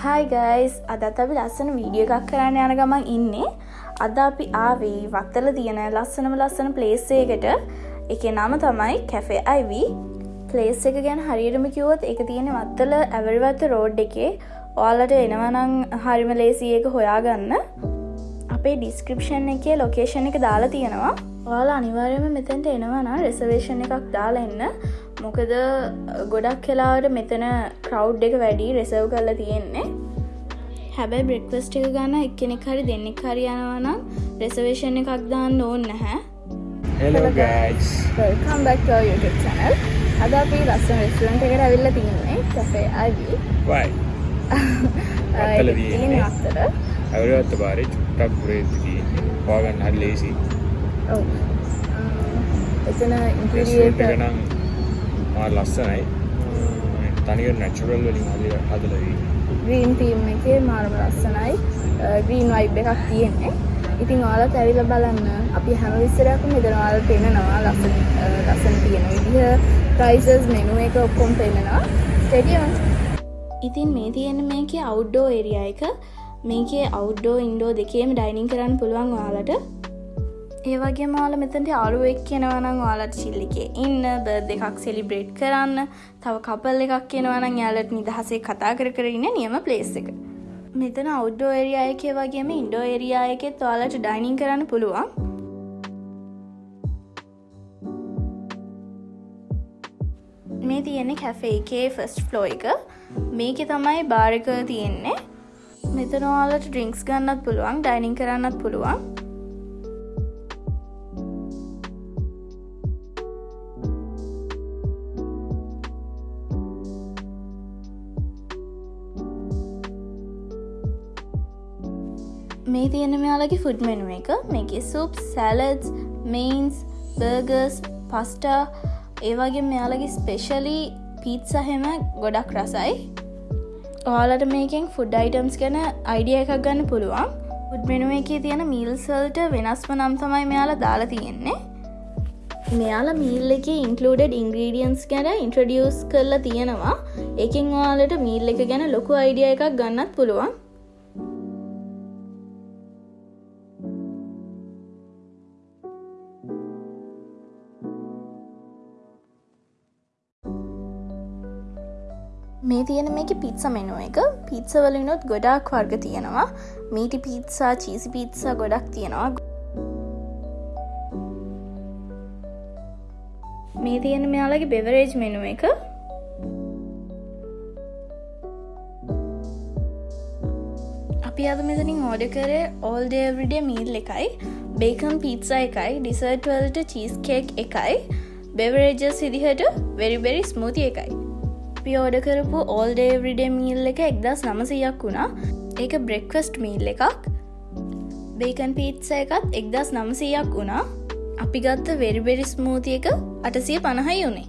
හයි guys අදත් අපි ලස්සන වීඩිය එකක් කරන්න යන ගමන් ඉන්නේ. අද අපි ආවී වත්තල තියෙන ලස්සනම ලස්සන පලේස්සේකට එක නම තමයි කැෆේ අයිවී පලේස් එක ගැන හරිරම කිවොත් එක තියෙන වත්තල ඇවරිවත්ත රෝඩ් එකේ. ඔයාලට එනවනං හරිම ලේසි එක හොයාගන්න. අපේ ඩිස්ක්‍රපෂන් එකේ ලොකේෂන් එක දාලා තියෙනවා. ඔයාලා අනිවාර්යම මෙතැන්ට එනවන රෙසවේෂණ එකක් දාලා එන්න. මොකද ගොඩක් කෙලාට මෙතන කවු් එක වැඩි රෙසව් කරලා තියෙන්නේ හැබැයි බ්‍රෙක්වස්ට එක ගන්න එක්කෙනෙක් හරි දෙන්නෙක් හරි යනවනම් රෙසවේෂණ එකක් දාන්න ඕන්න නැහැ our YouTube channel අද අපි ලස්සන රෙස්ටරන්ට් එකට ඇවිල්ලා Why? වත්තල තියෙන්නේ. අත්තර අවරවත්ත බාරය චුට්ටක් පුරේතු. හොයාගන්න හරි ලේසි. ඔව් එතන රෙස්ටුරන්ට් ඉන්ටීරියර් එක නම් මා ලස්සනයි. තනිකර නැචරල් වලින් හදලා හදලා. ග්‍රීන් තීම් එකේ මාරම ලස්සනයි. ග්‍රීන් වයිබ් එකක් තියෙන්නේ. ඉතින් ඔයාලත් ඇවිල බලන්න. අපි හැම විස්සරයක් මෙතන ඔයාලට පෙනෙනවා ලස්සන ලස්සන තියෙන විදිහ ප්‍රයිසස් මෙනු එක ඔක්කොම පෙනෙනවා ස්ටඩියම් ඉතින් මේ තියෙන මේකේ අවුඩ්ඩෝ ඒරියා එක. මේකේ අවුඩ්ඩෝ ඉන්ඩෝ දෙකේම ඩයිනින් කරන්න පුළුවන් ඔයාලට ඒවගේ මාල මෙතට අරුවෙක් කියෙනවනම් වාලට චිල්ලිකේ ඉන්න බර් දෙකක් සෙලිබ්‍රේට් කරන්න තව කපල් එකක් කියෙනවනම් යාලට නිදහසේ කතා කර කරන්න නියම පලේස් එක. මෙතන අවුඩ්ඩෝ එරියායකේ වගේම ඉන්ඩෝ එරියායකෙත් ඔයාලට ඩයිනින් කරන්න පුළුවන්. මේ තියෙන්නේ කැෆේ එකේ ෆස්ට් ෆ්ලෝ එක. මේක තමයි බාරක තියෙන්නේ. මෙතනවාලට ඩ්‍රිංක්ස් ගන්නත් පුළුවන් ඩයිනින් කරන්නත් පුළුවන්. මේ තියෙන මෙයාලගේ ෆුඩ් මෙනුව එක. මේක soup salads mains burgers pasta ඒවගේ මෙයාලගේ ස්පෙශලි පීත් සහෙම ගොඩක් රසයි. ඔයාලට මේකෙන් ෆුඩ් අයිටම්ස් ගැන අයිඩිය එකක් ගන්න පුළුවන්. ෆුඩ් මෙනුව එක තියෙන මීල්සල්ට වෙනස්ම නම් තමයි මෙයාලා දාලා තියෙන්නේ. මෙයාලා මීල් එක ඉන්කලඩ ඉංග්‍රීඩියන්ස් ගැන ඉන්ට්‍රඩියස් කරලා තියෙනවා. එකින් ඔයාලට මීල් එක ගැන ලොකු අයිඩිය එකක් ගන්නත් පුළුවන්. මේ තියෙන මේක පිත්ස මෙනුව එක. පිත්සවලිනුත් ගොඩක් වර්ග තියෙනවා. මීටි පිත්සා චීසි පිත්සා ගොඩක් තියෙනවා. මේ තියෙන මෙයාලගේ බෙවරේජ් මෙනුව එක. අපි අද මෙතනින් ඕඩ කරේ ඕල්ඩේවරිඩේ මීල් එකයි. බේකම් පිත්සා එකයි ඩිසර්ටවල්ට චීස් කේක් එකයි. බෙවරේජස් විදිහට වෙරිබෙරි ස්මූති එකයි. අපි ඕඩ කරපු ඕල්ඩේවරිඩේ මීල් එක එක්දස් නමසයක් වුණා. ඒක බ්‍රෙක්වස්ට් මීල් එකක්. බේකන් පීත්ස එකත් එක්දස් නමසයක් වුණා. අපි ගත්ත වෙරිබෙරි ස්මූතිය එක අටසිය පණහයි වුණේ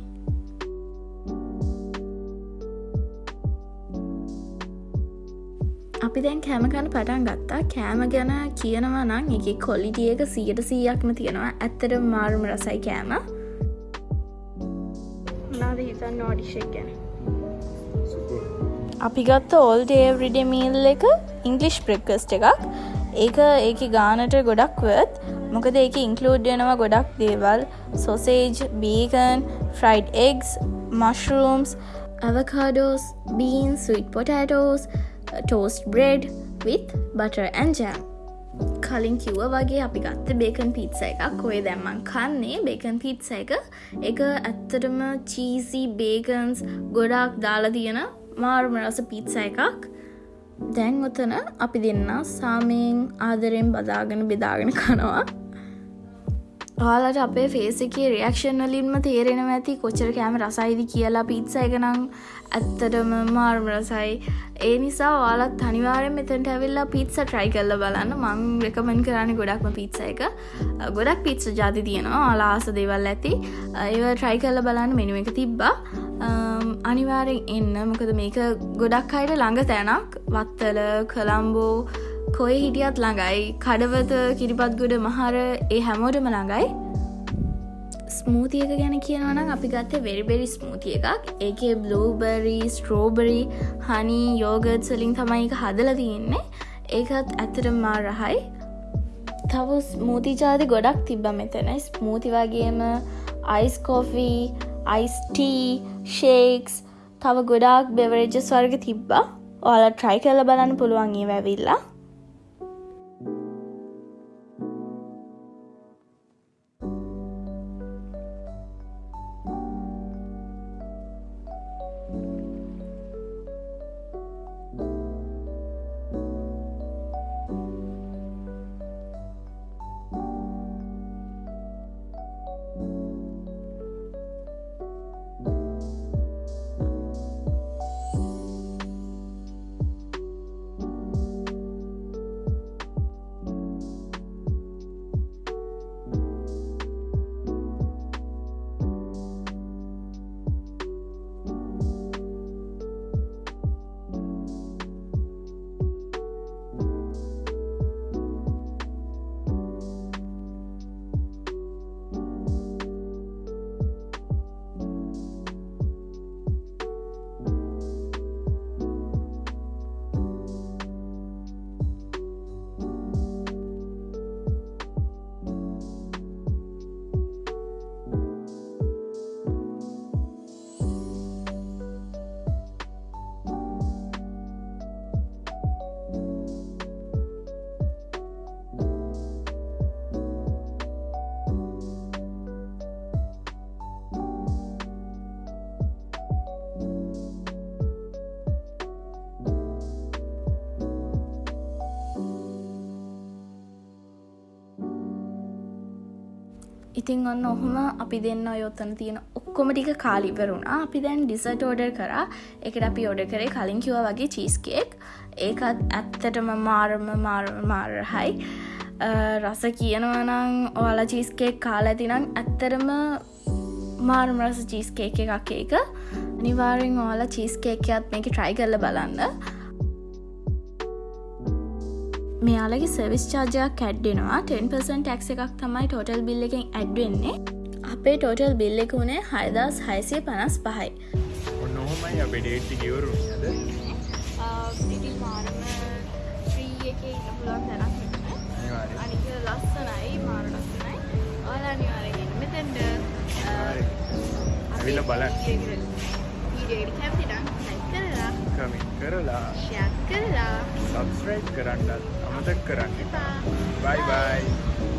අපි දැන් කෑමකන පටන් ගත්තා. කෑම ගැන කියනවා නම් එක කොලිටියක සියට සීයක්ම තියෙනවා. ඇත්තට මාරුම රසයි කෑම. නාද හිතන්න නෝඩිෂක් ගැන? අපි ගත්ත ඕල්ඩ ඒවරිඩමීල් එක ඉංගලිෂ් ප්‍රෙක්කස්ට එකක්. ඒක ඒක ගානට ගොඩක් වත් මොකද ඒක ඉන්කලූඩ් වෙනවා ගොඩක් දේවල්. Sausage vegan fried eggs mushrooms avocados bean sweet potatoes toast bread with butter and jam කලින් කිව්ව වගේ අපි ගත්ත බේකන් පිත්ස එකක්. ඔය දැම්මන් කන්නේ බේකන් පිත්ස එක. එක ඇත්තටම චීසි බේකන්ස් ගොඩක් දාලා තියෙන මාර්ම රස පිත්ස එකක්. දැන් ඔතන අපි දෙන්න සාමයෙන් ආදරෙන් බදාගෙන බෙදාගෙන කනවා. ආලට අපේ ෆේසිකේ රියක්ෂන් වලින්ම තේරෙන ඇති කොච්චර කෑම රසයිදි කියලා පිත්ස එකනම් ඇත්තටම මාර්ම රසයි ඒ නිසා ඔයාලත් තනිවාරෙන් මෙතැන්ට ඇවිල්ලා පිත්ස ට්‍රයි කල්ල බලන්න. මං රෙකමෙන් කරන්න ගොඩක්ම පිත්ස එක. ගොඩක් පිත්ස ජාති තියෙනවා. අලාස දේවල් ඇති. ඒව ට්‍රයි කල්ල බලන්න. මෙනුව එක තිබ්බා. අනිවාරෙන් එන්න. මොකද මේක ගොඩක් අයට ළඟ තැනක්. වත්තල කළම්බෝ කොය හිටියත් ළඟයි. කඩවත කිරිපත්ගොඩ මහර ඒ හැමෝටම ළඟයි. ස්මූතියක ගැන කියනවනම් අපි ගත්ත වෙරිබෙරි ස්මූතිය එකක්. ඒක බ්ලූබරි ස්ට්‍රෝබරි හනි යෝගත් සලින් තමයි එක හදල තියෙන්නේ. ඒකත් ඇතට මා රහයි. තව ස්මූති ජාති ගොඩක් තිබ්බ මෙතන. ස්මූති වගේම අයිස් කෝෆී අයිස්ටී ෂේක්ස් තව ගොඩාක් බෙවරේජ ස්වර්ග තිබ්බා. ඔයාල ට්‍රයි කල බලන්න පුළුවන්ගේ වැැවිල්ලා ඉතින් ඔන්න ඔහොම අපි දෙන්න ඔයොත්තන තියෙන ඔක්කොම ටික කාලිවරුණා අපි දැන් ඩිසට ඕඩර් කරා. එකට අපි ඔඩ කරේ කලින් කිව වගේ චීස්කේක් ඒකත් ඇත්තටම මාරම මාරම මාරහයි. රස කියනවනං ඔයාලා චීස්කේක් කාලා ඇතිනම් ඇත්තරම මාරම රස චීස්කේක එකක් ඒක. අනිවාරෙන් ඕලා චීස්කේකයත් මේක ට්‍රයි කරල බලන්න මෙයාලගේ සවිස් චාර්ජයක් කැඩ්ඩෙනවා 10% ටැක්ස එකක් තමයි ටෝටල් බිල්ල එකෙන් ඇඩ්වෙන්නේ අපේ ටෝටල් බිල්ල එක වුණේ හයදස් හයිසය පනස් පහයි ඔන්නොහොමයි අප ඩේට්ටි ගවරු ද අනික ලස්සනයි මාර ලස්සනයි ඔලා අනිවාරගෙන මෙතැන්ට ඇවිල බල කැපිටම් කරලා කමින් කරලා ශයක් කරලා සබස්්‍රයි් කරන්නත් අමතක් කරන්න බයි බයි